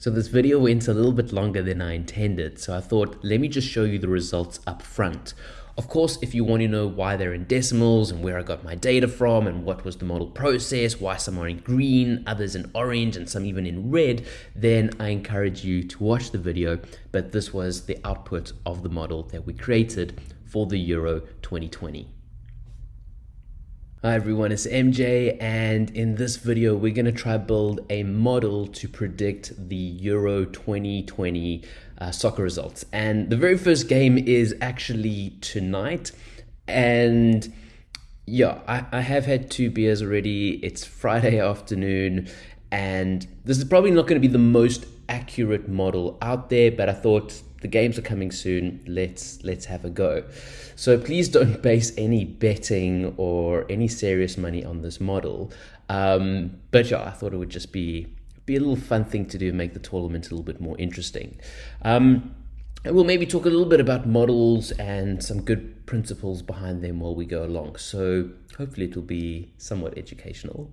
So this video went a little bit longer than I intended, so I thought let me just show you the results up front. Of course, if you want to know why they're in decimals and where I got my data from and what was the model process, why some are in green, others in orange, and some even in red, then I encourage you to watch the video. But this was the output of the model that we created for the Euro 2020. Hi everyone, it's MJ and in this video we're going to try build a model to predict the Euro 2020 uh, soccer results. And the very first game is actually tonight and yeah, I, I have had two beers already. It's Friday afternoon and this is probably not going to be the most accurate model out there, but I thought the games are coming soon. Let's let's have a go. So please don't base any betting or any serious money on this model. Um, but yeah, I thought it would just be be a little fun thing to do, make the tournament a little bit more interesting. Um, and we'll maybe talk a little bit about models and some good principles behind them while we go along. So hopefully it will be somewhat educational.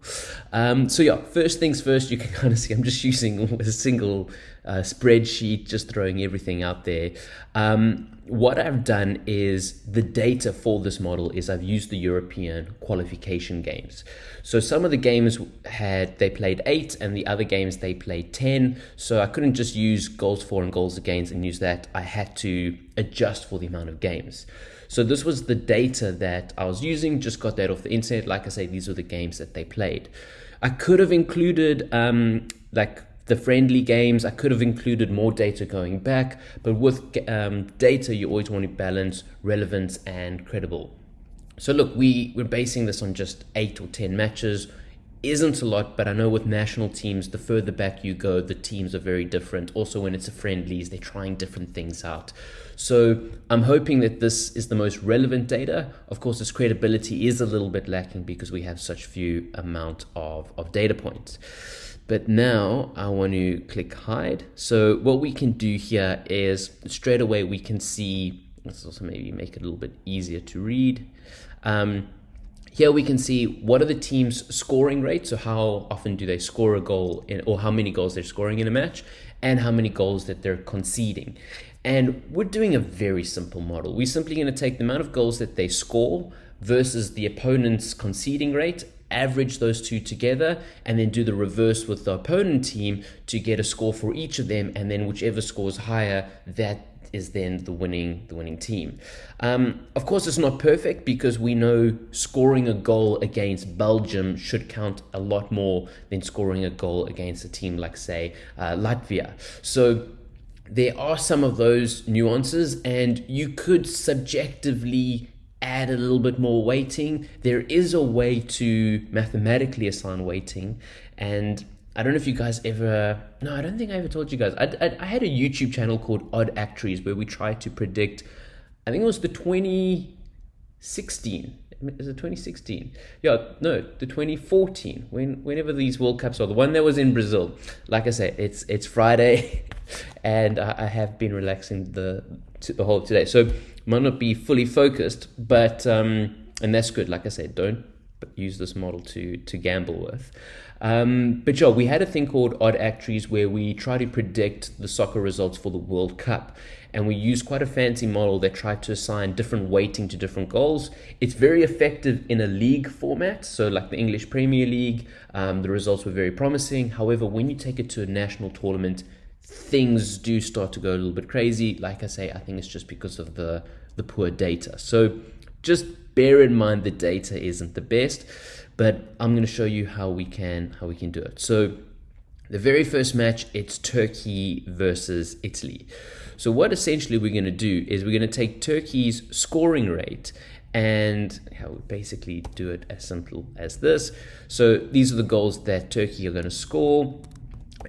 Um, so yeah, first things first, you can kind of see I'm just using a single spreadsheet, just throwing everything out there. Um, what I've done is the data for this model is I've used the European qualification games. So some of the games had, they played eight and the other games they played 10. So I couldn't just use goals for and goals against and use that. I had to adjust for the amount of games. So this was the data that I was using, just got that off the internet. Like I say, these were the games that they played. I could have included um, like the friendly games. I could have included more data going back, but with um, data, you always want to balance relevance and credible. So look, we, we're basing this on just eight or 10 matches. Isn't a lot, but I know with national teams, the further back you go, the teams are very different. Also, when it's a friendlies, they're trying different things out. So I'm hoping that this is the most relevant data. Of course, its credibility is a little bit lacking because we have such few amount of, of data points. But now I want to click hide. So what we can do here is straight away we can see, let's also maybe make it a little bit easier to read. Um, here we can see what are the team's scoring rates, so how often do they score a goal in, or how many goals they're scoring in a match, and how many goals that they're conceding. And we're doing a very simple model. We're simply going to take the amount of goals that they score versus the opponent's conceding rate average those two together and then do the reverse with the opponent team to get a score for each of them and then whichever scores higher that is then the winning the winning team. Um, of course, it's not perfect because we know scoring a goal against Belgium should count a lot more than scoring a goal against a team like, say, uh, Latvia. So there are some of those nuances, and you could subjectively add a little bit more weighting. There is a way to mathematically assign weighting, and I don't know if you guys ever. No, I don't think I ever told you guys. I, I, I had a YouTube channel called Odd Actuaries where we tried to predict. I think it was the 2016. Is it 2016? Yeah, no, the 2014. When whenever these World Cups are, the one that was in Brazil. Like I said, it's it's Friday, and I, I have been relaxing the the whole of today. So might not be fully focused, but um, and that's good. Like I said, don't use this model to to gamble with. Um, but yeah, we had a thing called Odd Actuaries where we try to predict the soccer results for the World Cup. And we use quite a fancy model that tried to assign different weighting to different goals. It's very effective in a league format, so like the English Premier League, um, the results were very promising. However, when you take it to a national tournament, things do start to go a little bit crazy. Like I say, I think it's just because of the, the poor data. So just bear in mind the data isn't the best, but I'm going to show you how we can how we can do it. So the very first match, it's Turkey versus Italy. So what essentially we're going to do is we're going to take Turkey's scoring rate and how we basically do it as simple as this. So these are the goals that Turkey are going to score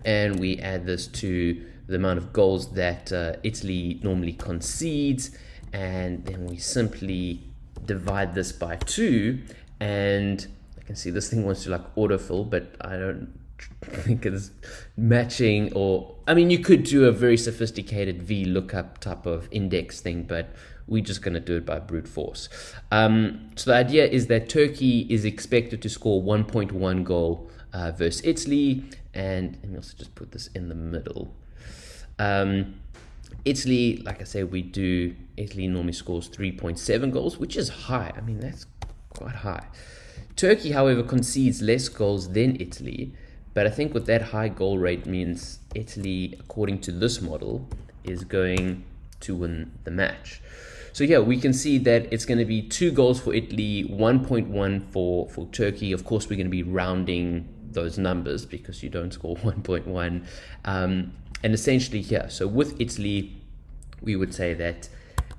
and we add this to the amount of goals that uh, Italy normally concedes. And then we simply divide this by two. And I can see this thing wants to like autofill but I don't think it's matching or I mean you could do a very sophisticated V lookup type of index thing but we're just going to do it by brute force. Um, so the idea is that Turkey is expected to score 1.1 goal uh, versus Italy and let me also just put this in the middle. Um, Italy, like I said, we do, Italy normally scores 3.7 goals, which is high. I mean, that's quite high. Turkey, however, concedes less goals than Italy, but I think with that high goal rate means Italy, according to this model, is going to win the match. So yeah, we can see that it's going to be two goals for Italy, 1.1 for, for Turkey. Of course, we're going to be rounding those numbers because you don't score 1.1. Um, and essentially here, yeah, so with Italy, we would say that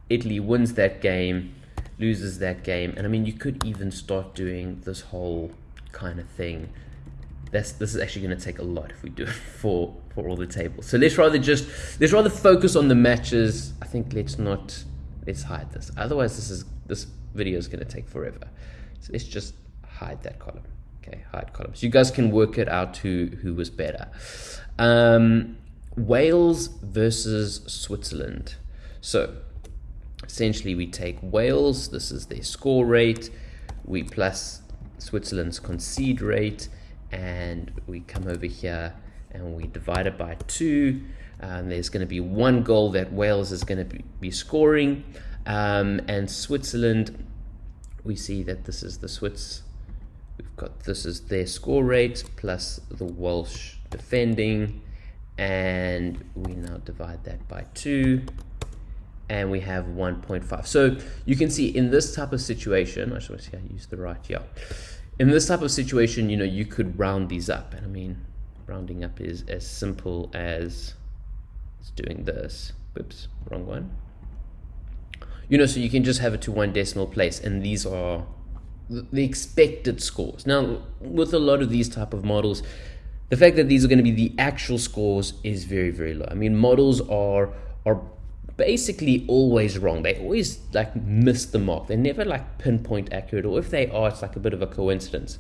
Italy wins that game, loses that game. And I mean, you could even start doing this whole kind of thing. That's, this is actually going to take a lot if we do it for, for all the tables. So let's rather just, let's rather focus on the matches. I think let's not, let's hide this. Otherwise, this is, this video is going to take forever. So let's just hide that column. Okay, hide columns. You guys can work it out who, who was better. Um, Wales versus Switzerland. So essentially we take Wales, this is their score rate, we plus Switzerland's concede rate, and we come over here and we divide it by two. Um, there's going to be one goal that Wales is going to be, be scoring, um, and Switzerland, we see that this is the Swiss. We've got this is their score rate plus the Welsh defending. And we now divide that by 2 and we have 1.5 so you can see in this type of situation I just want to see I use the right yeah. In this type of situation you know you could round these up. And I mean rounding up is as simple as doing this. Whoops wrong one. You know so you can just have it to one decimal place. And these are the expected scores. Now with a lot of these type of models the fact that these are going to be the actual scores is very very low. I mean models are are basically always wrong. They always like miss the mark. They're never like pinpoint accurate or if they are it's like a bit of a coincidence.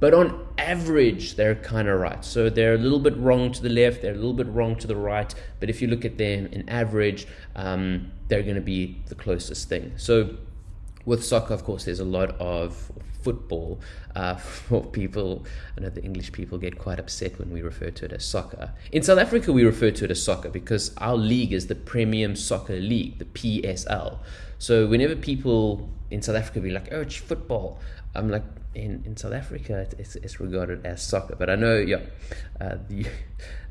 But on average they're kind of right. So they're a little bit wrong to the left they're a little bit wrong to the right but if you look at them in average um, they're going to be the closest thing. So with soccer, of course, there's a lot of football uh, for people. I know the English people get quite upset when we refer to it as soccer. In South Africa, we refer to it as soccer because our league is the Premium Soccer League, the PSL. So whenever people in South Africa be like, "Oh, it's football," I'm like, in, in South Africa, it's, it's regarded as soccer. But I know, yeah, uh, the,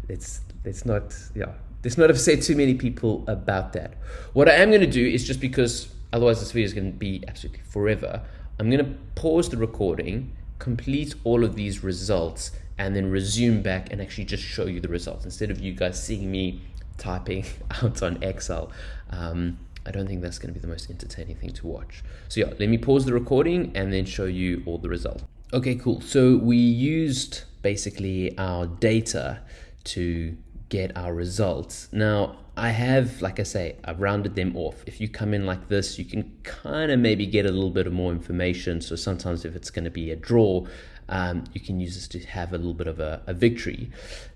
it's it's not, yeah, there's not upset too many people about that. What I am going to do is just because otherwise this video is going to be absolutely forever. I'm going to pause the recording, complete all of these results, and then resume back and actually just show you the results instead of you guys seeing me typing out on Excel. Um, I don't think that's going to be the most entertaining thing to watch. So yeah, let me pause the recording and then show you all the results. Okay, cool. So we used basically our data to get our results. Now, I have, like I say, I've rounded them off. If you come in like this, you can kind of maybe get a little bit of more information. So sometimes if it's going to be a draw, um, you can use this to have a little bit of a, a victory.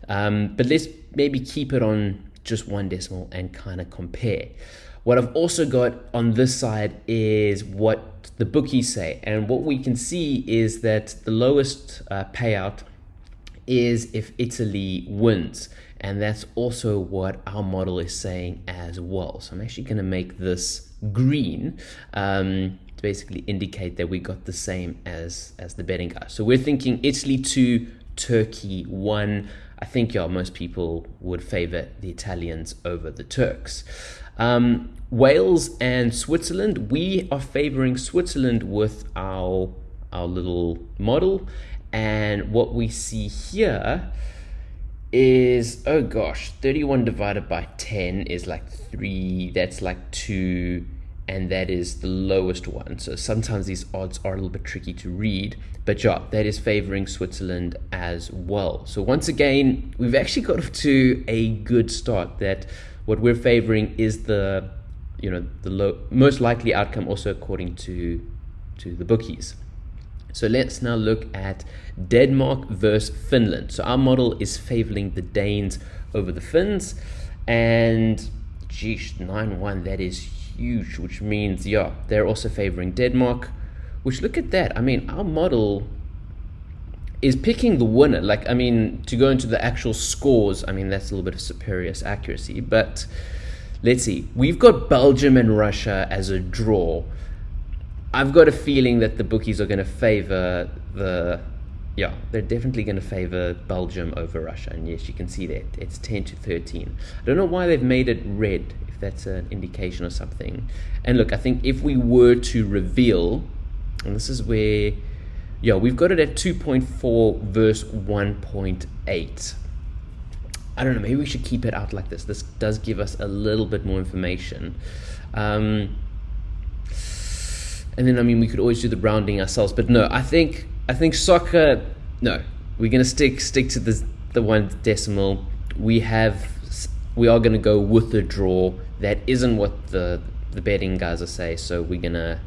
Um, but let's maybe keep it on just one decimal and kind of compare. What I've also got on this side is what the bookies say. And what we can see is that the lowest uh, payout is if Italy wins. And that's also what our model is saying as well. So I'm actually going to make this green um, to basically indicate that we got the same as, as the betting guy. So we're thinking Italy 2, Turkey 1. I think yeah, most people would favor the Italians over the Turks. Um, Wales and Switzerland, we are favoring Switzerland with our, our little model. And what we see here is oh gosh 31 divided by 10 is like 3 that's like 2 and that is the lowest one. So sometimes these odds are a little bit tricky to read but yeah that is favoring Switzerland as well. So once again we've actually got to a good start that what we're favoring is the you know the low, most likely outcome also according to to the bookies so let's now look at Denmark versus Finland. So our model is favoring the Danes over the Finns. And geez, 9-1, that is huge, which means, yeah, they're also favoring Denmark. Which, look at that. I mean, our model is picking the winner. Like, I mean, to go into the actual scores, I mean, that's a little bit of superior accuracy. But let's see. We've got Belgium and Russia as a draw. I've got a feeling that the bookies are going to favor the. Yeah, they're definitely going to favor Belgium over Russia. And yes, you can see that. It's 10 to 13. I don't know why they've made it red, if that's an indication or something. And look, I think if we were to reveal, and this is where yeah, we've got it at 2.4 verse 1.8. I don't know, maybe we should keep it out like this. This does give us a little bit more information. Um, and then, I mean, we could always do the rounding ourselves, but no, I think, I think soccer, no, we're going to stick, stick to the, the one decimal. We have, we are going to go with the draw. That isn't what the, the betting guys are saying, so we're going to,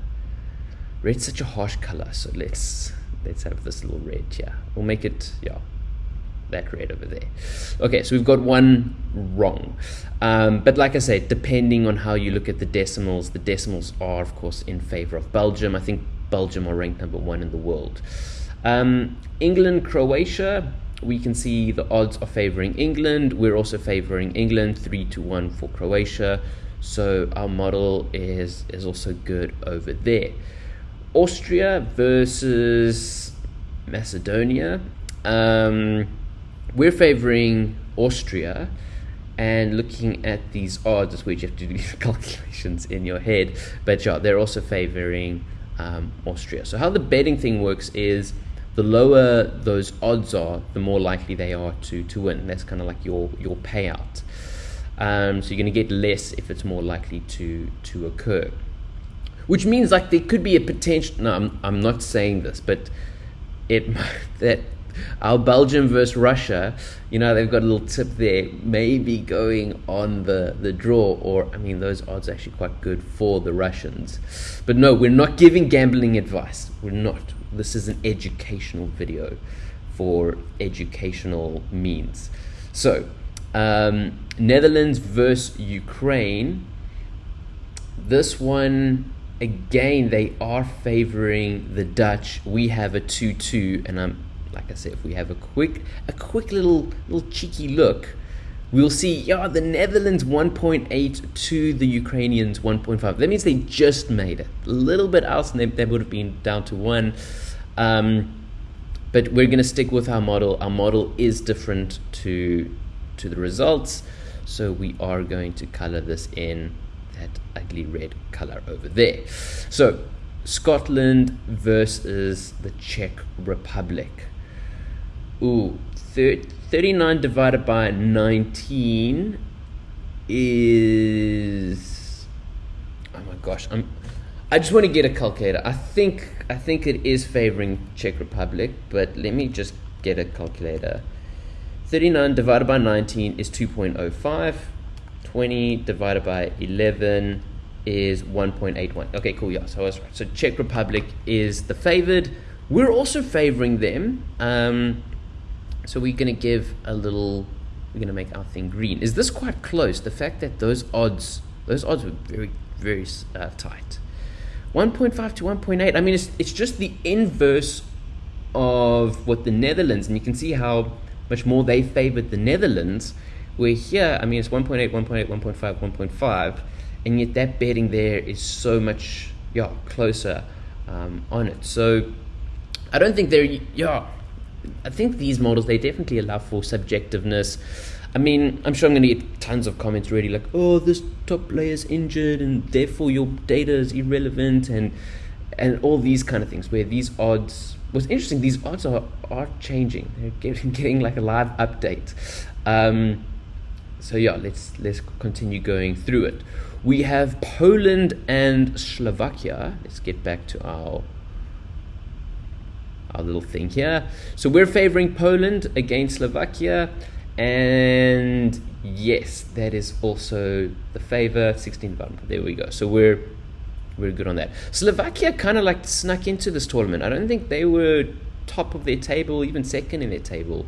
red's such a harsh color, so let's, let's have this little red here. We'll make it, yeah, that red over there. Okay, so we've got one wrong. Um, but like I said, depending on how you look at the decimals, the decimals are, of course, in favor of Belgium. I think Belgium are ranked number one in the world. Um, England, Croatia, we can see the odds are favoring England. We're also favoring England, 3 to 1 for Croatia. So our model is, is also good over there. Austria versus Macedonia. Um, we're favoring Austria and looking at these odds, is where you have to do calculations in your head. But yeah, they're also favoring um, Austria. So how the betting thing works is the lower those odds are, the more likely they are to to win. That's kind of like your your payout. Um, so you're going to get less if it's more likely to to occur which means like there could be a potential. No, I'm, I'm not saying this, but it that our Belgium versus Russia, you know, they've got a little tip there, maybe going on the, the draw, or I mean, those odds are actually quite good for the Russians. But no, we're not giving gambling advice. We're not. This is an educational video for educational means. So, um, Netherlands versus Ukraine. This one again, they are favoring the Dutch. We have a 2-2, and I'm like I said, if we have a quick a quick little little cheeky look, we'll see yeah the Netherlands 1.8 to the Ukrainians 1.5. That means they just made it. A little bit else, and they, they would have been down to one. Um, but we're going to stick with our model. Our model is different to to the results, so we are going to color this in that ugly red color over there. So Scotland versus the Czech Republic. Ooh, 39 divided by 19 is oh my gosh i'm i just want to get a calculator i think i think it is favoring czech republic but let me just get a calculator 39 divided by 19 is 2.05 20 divided by 11 is 1.81. Okay, cool. Yeah, so I was right. So Czech Republic is the favored. We're also favoring them. Um, so we're going to give a little, we're going to make our thing green. Is this quite close? The fact that those odds, those odds were very, very uh, tight. 1.5 to 1.8. I mean, it's, it's just the inverse of what the Netherlands, and you can see how much more they favored the Netherlands where here, I mean, it's 1.8, 1.8, 1.5, 1.5, and yet that betting there is so much, yeah, closer um, on it. So I don't think they're, yeah, I think these models, they definitely allow for subjectiveness. I mean, I'm sure I'm going to get tons of comments already like, oh, this top player is injured and therefore your data is irrelevant and and all these kind of things where these odds what's interesting these odds are are changing they're getting, getting like a live update um, so yeah, let's let's continue going through it. We have Poland and Slovakia. Let's get back to our our little thing here. So we're favoring Poland against Slovakia, and yes, that is also the favor. 16 button. There we go. So we're we're good on that. Slovakia kind of like snuck into this tournament. I don't think they were top of their table, even second in their table.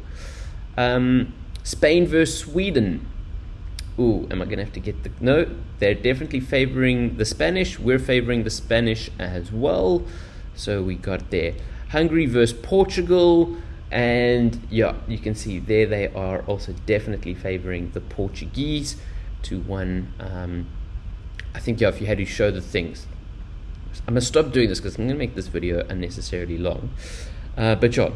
Um, Spain versus Sweden ooh, am I going to have to get the. No, they're definitely favoring the Spanish. We're favoring the Spanish as well. So we got there. Hungary versus Portugal. And yeah, you can see there they are also definitely favoring the Portuguese to one. Um, I think yeah, if you had to show the things, I'm gonna stop doing this because I'm gonna make this video unnecessarily long. Uh, but yeah,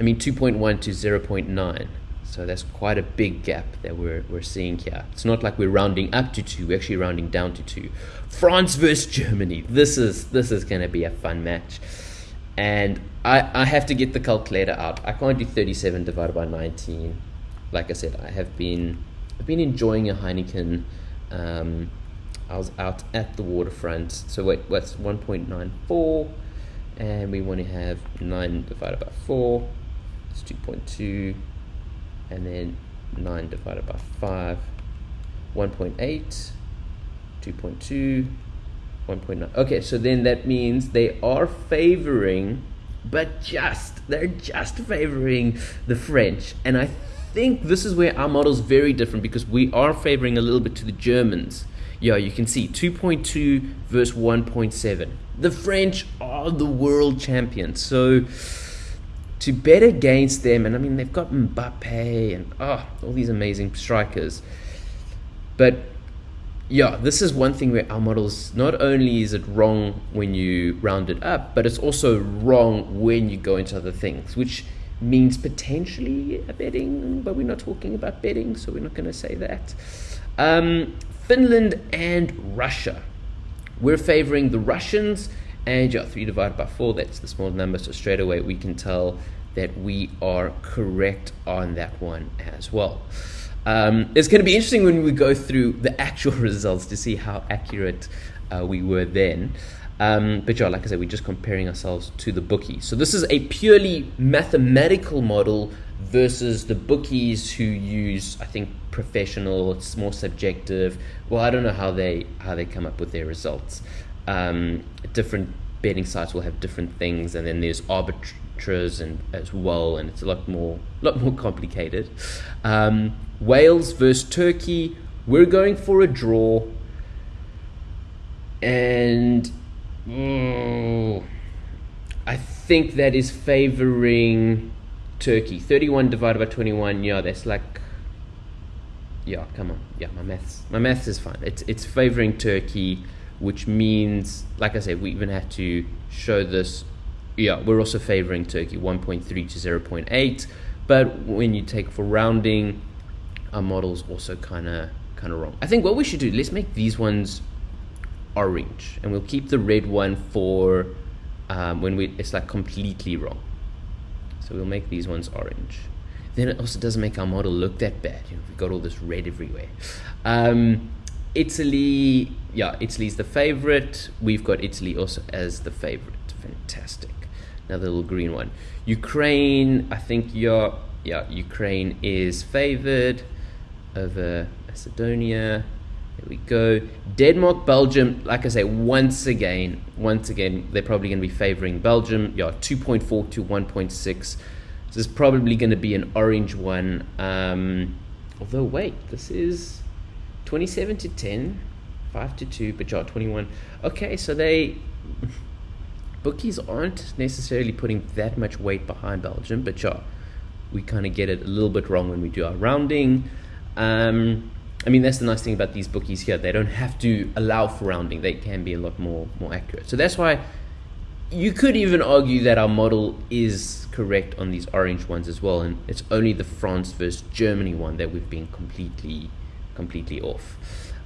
I mean 2.1 to 0.9. So that's quite a big gap that we're, we're seeing here. It's not like we're rounding up to two, we're actually rounding down to two. France versus Germany. This is this is gonna be a fun match. And I, I have to get the calculator out. I can't do 37 divided by 19. Like I said, I have been I've been enjoying a Heineken. Um, I was out at the waterfront. So wait, what's 1.94? And we want to have 9 divided by 4. It's 2.2 and then 9 divided by 5 1.8 2.2 1.9 okay so then that means they are favoring but just they're just favoring the french. And i think this is where our model is very different because we are favoring a little bit to the germans. Yeah you can see 2.2 versus 1.7 the french are the world champions. So to bet against them, and I mean, they've got Mbappe and oh, all these amazing strikers. But yeah, this is one thing where our models not only is it wrong when you round it up, but it's also wrong when you go into other things, which means potentially a betting, but we're not talking about betting, so we're not going to say that. Um, Finland and Russia. We're favoring the Russians and yeah, 3 divided by 4, that's the small number, so straight away we can tell that we are correct on that one as well. Um, it's going to be interesting when we go through the actual results to see how accurate uh, we were then. Um, but yeah, like I said, we're just comparing ourselves to the bookie. So this is a purely mathematical model versus the bookies who use, I think, professional. It's more subjective. Well, I don't know how they how they come up with their results. Um, different betting sites will have different things, and then there's arbiters and as well, and it's a lot more lot more complicated. Um, Wales versus Turkey. We're going for a draw, and oh, I think that is favoring Turkey. Thirty-one divided by twenty-one. Yeah, that's like yeah, come on. Yeah, my maths my maths is fine. It's it's favoring Turkey which means, like I said, we even have to show this. Yeah, we're also favoring Turkey 1.3 to 0.8, but when you take for rounding, our model's also kind of kind of wrong. I think what we should do, let's make these ones orange, and we'll keep the red one for um, when we it's like completely wrong. So we'll make these ones orange. Then it also doesn't make our model look that bad. You know, we've got all this red everywhere. Um, Italy, yeah, Italy's the favorite. We've got Italy also as the favorite. Fantastic. Another little green one. Ukraine, I think yeah, yeah, Ukraine is favored over Macedonia. There we go. Denmark, Belgium, like I say, once again, once again, they're probably going to be favoring Belgium. Yeah, 2.4 to 1.6. This is probably going to be an orange one. Um, although, wait, this is 27 to 10, 5 to 2, but yeah, 21. Okay, so they bookies aren't necessarily putting that much weight behind Belgium, but yeah, we kind of get it a little bit wrong when we do our rounding. Um, I mean, that's the nice thing about these bookies here. They don't have to allow for rounding. They can be a lot more more accurate. So that's why you could even argue that our model is correct on these orange ones as well, and it's only the France versus Germany one that we've been completely completely off.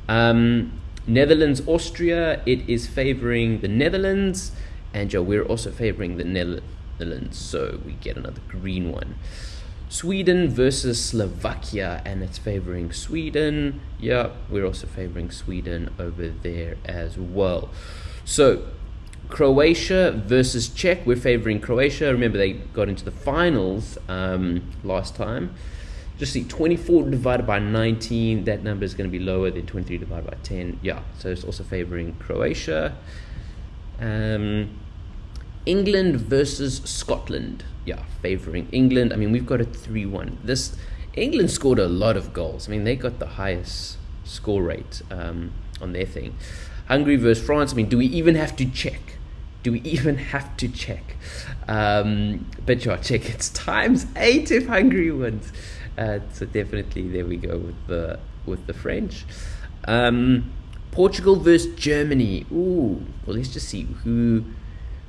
Um, Netherlands, Austria, it is favoring the Netherlands, and Joe, we're also favoring the Netherlands, so we get another green one. Sweden versus Slovakia, and it's favoring Sweden. Yeah, we're also favoring Sweden over there as well. So, Croatia versus Czech, we're favoring Croatia. Remember, they got into the finals um, last time just see 24 divided by 19 that number is going to be lower than 23 divided by 10 yeah so it's also favoring croatia. Um, england versus scotland. Yeah favoring england. I mean we've got a 3-1 this england scored a lot of goals. I mean they got the highest score rate um, on their thing. Hungary versus france. I mean do we even have to check? Do we even have to check? Um, but yeah, check. It's times eight if Hungary wins. Uh, so definitely there we go with the with the French. Um, Portugal versus Germany. Ooh, well let's just see who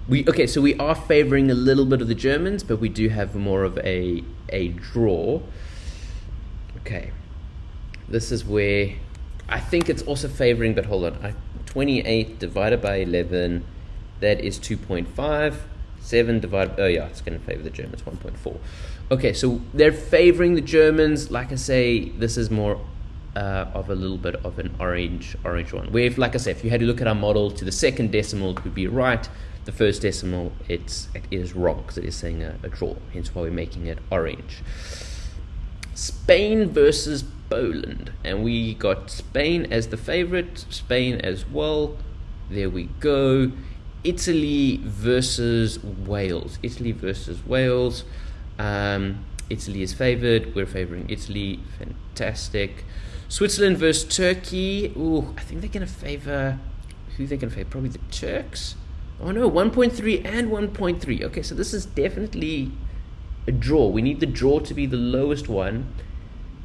we okay. So we are favoring a little bit of the Germans, but we do have more of a a draw. Okay, this is where I think it's also favoring. But hold on, I, 28 divided by 11 that is 2.5. 7 divided, oh yeah, it's going to favor the Germans, 1.4. Okay, so they're favoring the Germans. Like I say, this is more uh, of a little bit of an orange orange one. If, like I said, if you had to look at our model to the second decimal, it would be right. The first decimal, it's, it is wrong because it is saying a, a draw, hence why we're making it orange. Spain versus Poland. And we got Spain as the favorite, Spain as well. There we go. Italy versus Wales. Italy versus Wales. Um, Italy is favored. We're favoring Italy. Fantastic. Switzerland versus Turkey. Ooh, I think they're going to favor. Who they're going to favor? Probably the Turks. Oh no, 1.3 and 1.3. Okay, so this is definitely a draw. We need the draw to be the lowest one.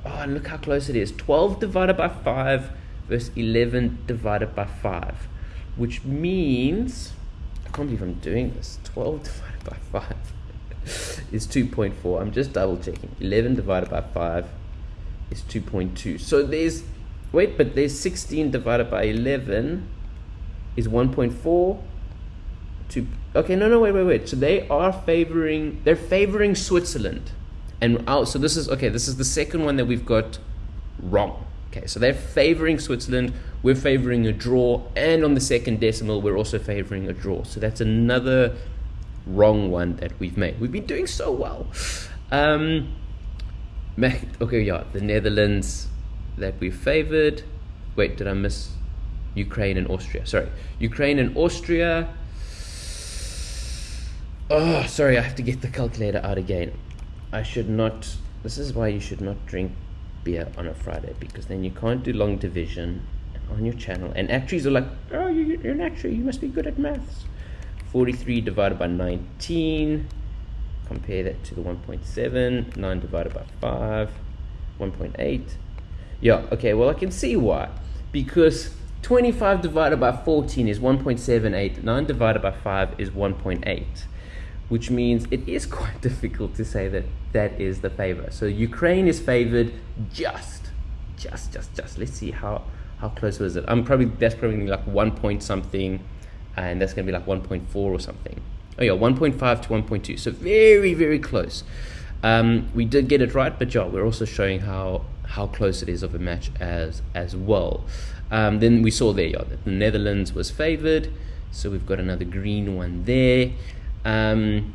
Oh, and look how close it is. 12 divided by 5 versus 11 divided by 5. Which means I can't believe I'm doing this. 12 divided by 5 is 2.4. I'm just double checking. 11 divided by 5 is 2.2. So there's, wait, but there's 16 divided by 11 is 1.4. Two, okay, no, no, wait, wait, wait. So they are favoring, they're favoring Switzerland. And oh, so this is, okay, this is the second one that we've got wrong. Okay, so they're favoring Switzerland. We're favoring a draw. And on the second decimal, we're also favoring a draw. So that's another wrong one that we've made. We've been doing so well. Um, okay, yeah, the Netherlands that we favored. Wait, did I miss Ukraine and Austria? Sorry, Ukraine and Austria. Oh, sorry, I have to get the calculator out again. I should not. This is why you should not drink beer on a Friday because then you can't do long division on your channel. And actuaries are like, oh, you, are an actuary, you must be good at maths. 43 divided by 19. Compare that to the 1.7. 9 divided by 5. 1.8. Yeah, okay, well, I can see why. Because 25 divided by 14 is 1.78. 9 divided by 5 is 1.8 which means it is quite difficult to say that that is the favor. So Ukraine is favored just, just, just, just. Let's see how how close was it. I'm probably that's probably like one point something, and that's gonna be like 1.4 or something. Oh yeah, 1.5 to 1.2. So very very close. Um, we did get it right, but yeah, we're also showing how how close it is of a match as as well. Um, then we saw there yeah, that the Netherlands was favored, so we've got another green one there. Um,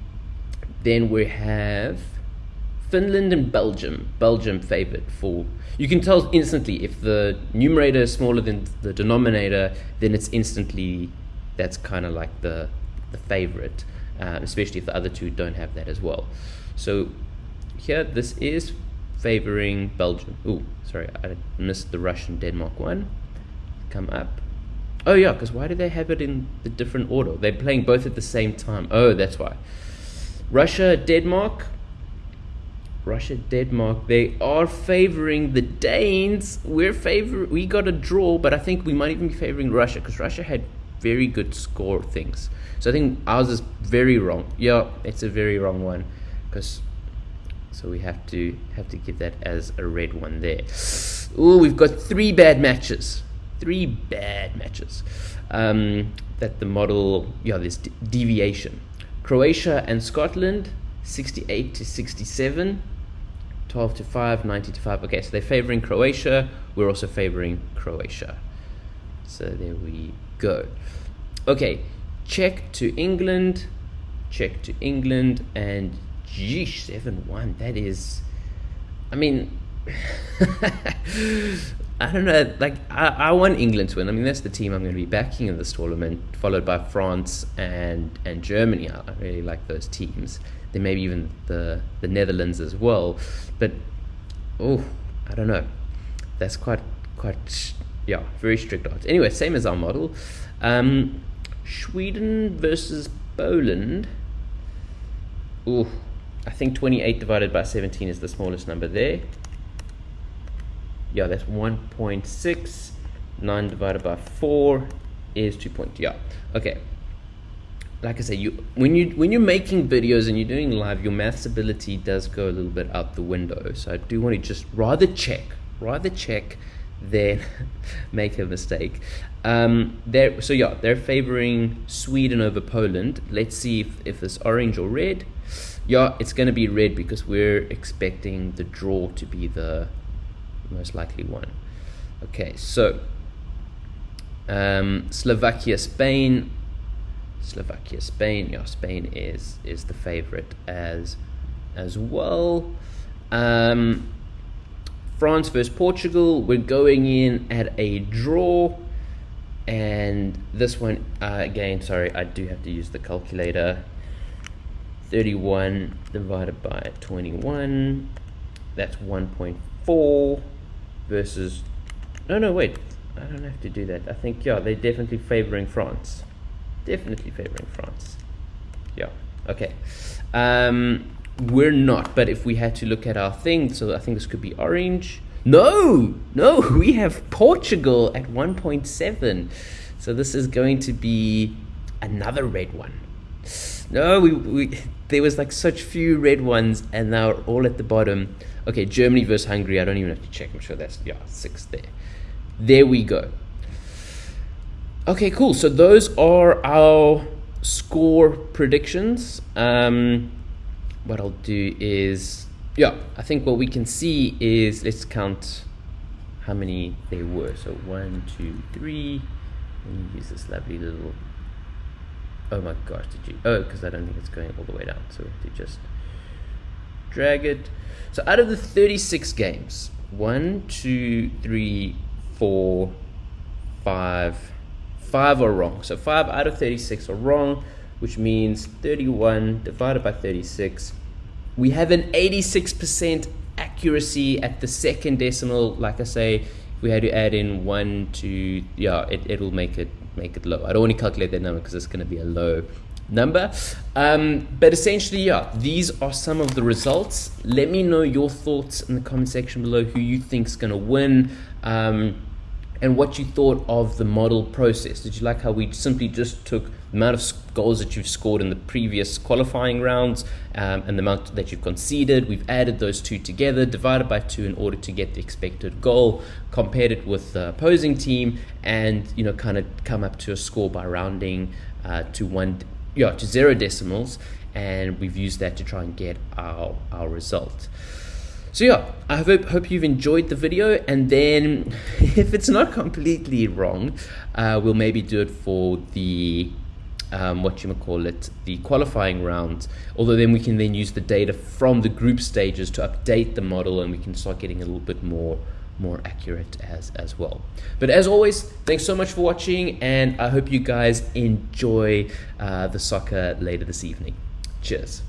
then we have Finland and Belgium. Belgium favored for. You can tell instantly if the numerator is smaller than the denominator, then it's instantly that's kind of like the the favorite, uh, especially if the other two don't have that as well. So here, this is favoring Belgium. Oh, sorry, I missed the Russian Denmark one. Come up. Oh yeah, because why do they have it in the different order? They're playing both at the same time. Oh, that's why. Russia, Denmark. Russia, Denmark. They are favoring the Danes. We're favor. We got a draw, but I think we might even be favoring Russia because Russia had very good score things. So I think ours is very wrong. Yeah, it's a very wrong one because so we have to have to give that as a red one there. Oh, we've got three bad matches three bad matches um, that the model, yeah, this deviation. Croatia and Scotland, 68 to 67, 12 to 5, 90 to 5. Okay, so they're favoring Croatia. We're also favoring Croatia. So there we go. Okay, Czech to England, Czech to England, and geesh, 7 1. That is, I mean, I don't know. Like I, I want England to win. I mean, that's the team I'm going to be backing in this tournament, followed by France and and Germany. I really like those teams. Then maybe even the the Netherlands as well. But oh, I don't know. That's quite quite yeah very strict odds. Anyway, same as our model. Um, Sweden versus Poland. Ooh, I think 28 divided by 17 is the smallest number there. Yeah, that's 1.6. 9 divided by 4 is 2. Point, yeah, okay. Like I say, you when you when you're making videos and you're doing live, your maths ability does go a little bit out the window. So I do want to just rather check, rather check than make a mistake. Um, they're, so yeah, they're favoring Sweden over Poland. Let's see if, if it's orange or red. Yeah, it's going to be red because we're expecting the draw to be the most likely one. Okay, so um, Slovakia, Spain. Slovakia, Spain. Yeah, Spain is is the favorite as as well. Um, France versus Portugal. We're going in at a draw. And this one, uh, again, sorry, I do have to use the calculator. 31 divided by 21. That's 1.4 versus. No, no, wait. I don't have to do that. I think, yeah, they're definitely favoring France. Definitely favoring France. Yeah, okay. Um, we're not, but if we had to look at our thing, so I think this could be orange. No, no, we have Portugal at 1.7. So this is going to be another red one. No, we, we there was like such few red ones, and now all at the bottom. Okay, Germany versus Hungary. I don't even have to check. I'm sure that's yeah six there. There we go. Okay, cool. So those are our score predictions. Um, what I'll do is, yeah, I think what we can see is, let's count how many there were. So one, two, three. Let me use this lovely little, oh my gosh, did you, oh, because I don't think it's going all the way down. So we have to just drag it. So out of the 36 games, one, two, three, four, five, five are wrong. So five out of 36 are wrong, which means 31 divided by 36 we have an 86% accuracy at the second decimal. Like I say, if we had to add in one, two, yeah, it, it'll make it make it low. I don't want to calculate that number because it's going to be a low number. Um, but essentially, yeah, these are some of the results. Let me know your thoughts in the comment section below who you think is going to win. Um, and what you thought of the model process. Did you like how we simply just took the amount of goals that you've scored in the previous qualifying rounds um, and the amount that you've conceded? We've added those two together, divided by two in order to get the expected goal, compared it with the opposing team, and you know, kind of come up to a score by rounding uh, to one, yeah, to zero decimals, and we've used that to try and get our our result. So yeah, I hope, hope you've enjoyed the video and then if it's not completely wrong, uh, we'll maybe do it for the, um, what you call it, the qualifying round. Although then we can then use the data from the group stages to update the model and we can start getting a little bit more more accurate as as well. But as always thanks so much for watching and i hope you guys enjoy uh, the soccer later this evening. Cheers